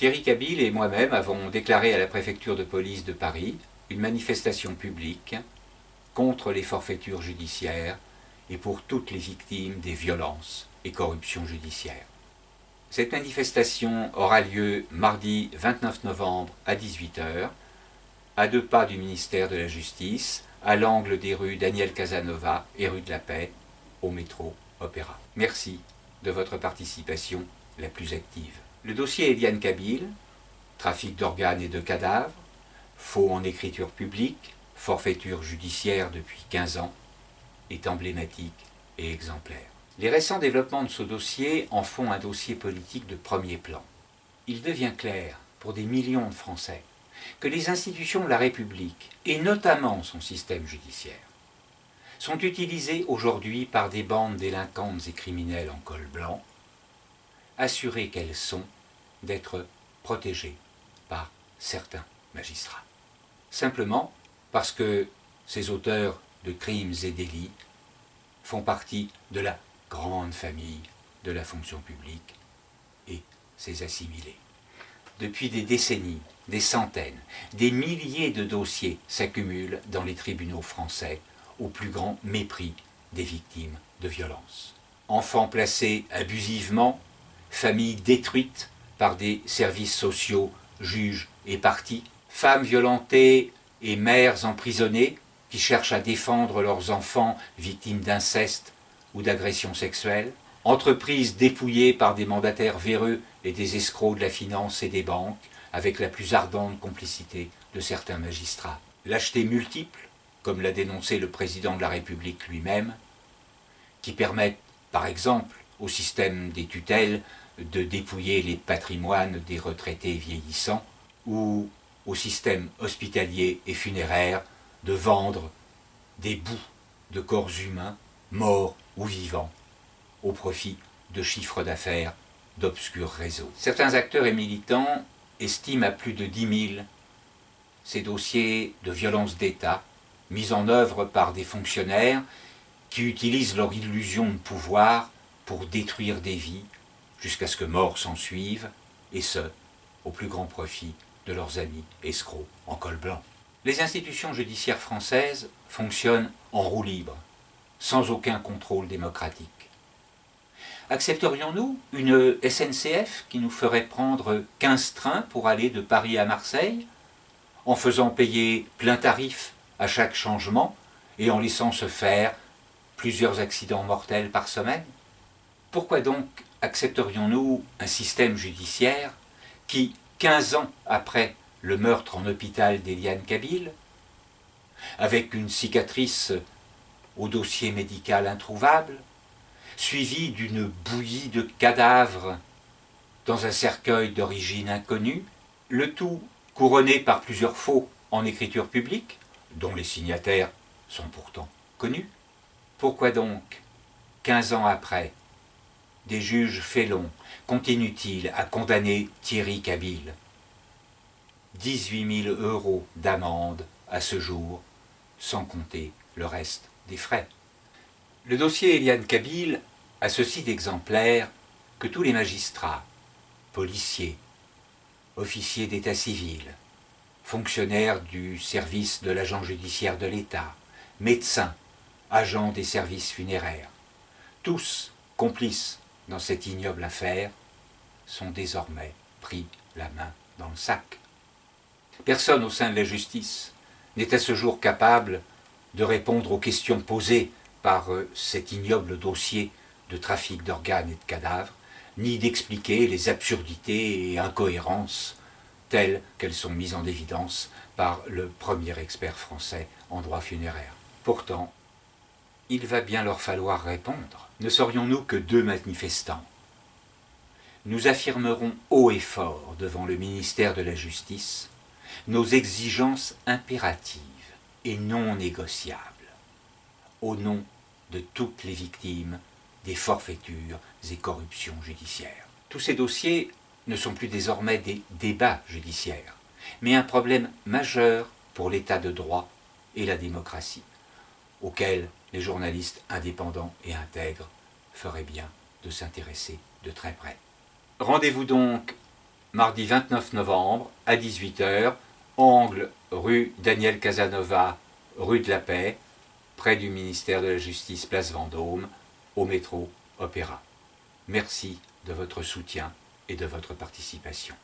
Thierry Cabille et moi-même avons déclaré à la préfecture de police de Paris une manifestation publique contre les forfaitures judiciaires et pour toutes les victimes des violences et corruptions judiciaires. Cette manifestation aura lieu mardi 29 novembre à 18h, à deux pas du ministère de la Justice, à l'angle des rues Daniel Casanova et rue de la Paix, au métro Opéra. Merci de votre participation la plus active. Le dossier Eliane Kabyle, trafic d'organes et de cadavres, faux en écriture publique, forfaiture judiciaire depuis 15 ans, est emblématique et exemplaire. Les récents développements de ce dossier en font un dossier politique de premier plan. Il devient clair, pour des millions de Français, que les institutions de la République, et notamment son système judiciaire, sont utilisées aujourd'hui par des bandes délinquantes et criminelles en col blanc, assurées qu'elles sont d'être protégées par certains magistrats. Simplement parce que ces auteurs de crimes et délits font partie de la grande famille de la fonction publique et ses assimilés. Depuis des décennies, des centaines, des milliers de dossiers s'accumulent dans les tribunaux français au plus grand mépris des victimes de violences. Enfants placés abusivement, familles détruites par des services sociaux, juges et partis, femmes violentées et mères emprisonnées qui cherchent à défendre leurs enfants victimes d'inceste ou d'agressions sexuelles, entreprises dépouillées par des mandataires véreux et des escrocs de la finance et des banques, avec la plus ardente complicité de certains magistrats. Lâcheté multiple, comme l'a dénoncé le président de la République lui-même, qui permettent, par exemple, au système des tutelles de dépouiller les patrimoines des retraités vieillissants, ou au système hospitalier et funéraire de vendre des bouts de corps humains, morts ou vivants, au profit de chiffres d'affaires d'obscurs réseaux. Certains acteurs et militants estiment à plus de 10 000 ces dossiers de violence d'État mis en œuvre par des fonctionnaires qui utilisent leur illusion de pouvoir pour détruire des vies jusqu'à ce que mort s'en suive, et ce, au plus grand profit de leurs amis escrocs en col blanc. Les institutions judiciaires françaises fonctionnent en roue libre, sans aucun contrôle démocratique. Accepterions-nous une SNCF qui nous ferait prendre 15 trains pour aller de Paris à Marseille, en faisant payer plein tarif à chaque changement et en laissant se faire plusieurs accidents mortels par semaine? Pourquoi donc accepterions-nous un système judiciaire qui, 15 ans après le meurtre en hôpital d'Eliane Kabyle, avec une cicatrice au dossier médical introuvable, suivi d'une bouillie de cadavres dans un cercueil d'origine inconnue, le tout couronné par plusieurs faux en écriture publique, dont les signataires sont pourtant connus. Pourquoi donc, quinze ans après, des juges félons continuent-ils à condamner Thierry Kabyle 18 000 euros d'amende à ce jour, sans compter le reste des frais. Le dossier Eliane Kabyle a ceci d'exemplaire que tous les magistrats, policiers, officiers d'état civil, fonctionnaires du service de l'agent judiciaire de l'État, médecins, agents des services funéraires, tous complices dans cette ignoble affaire, sont désormais pris la main dans le sac. Personne au sein de la justice n'est à ce jour capable de répondre aux questions posées par euh, cet ignoble dossier de trafic d'organes et de cadavres, ni d'expliquer les absurdités et incohérences telles qu'elles sont mises en évidence par le premier expert français en droit funéraire. Pourtant, il va bien leur falloir répondre. Ne serions-nous que deux manifestants? Nous affirmerons haut et fort devant le ministère de la Justice nos exigences impératives et non négociables, au nom de toutes les victimes des forfaitures et corruptions judiciaires. Tous ces dossiers ne sont plus désormais des débats judiciaires, mais un problème majeur pour l'état de droit et la démocratie, auquel les journalistes indépendants et intègres feraient bien de s'intéresser de très près. Rendez-vous donc mardi 29 novembre à 18h, angle rue Daniel Casanova, rue de la Paix, près du ministère de la Justice, place Vendôme, au métro Opéra. Merci de votre soutien et de votre participation.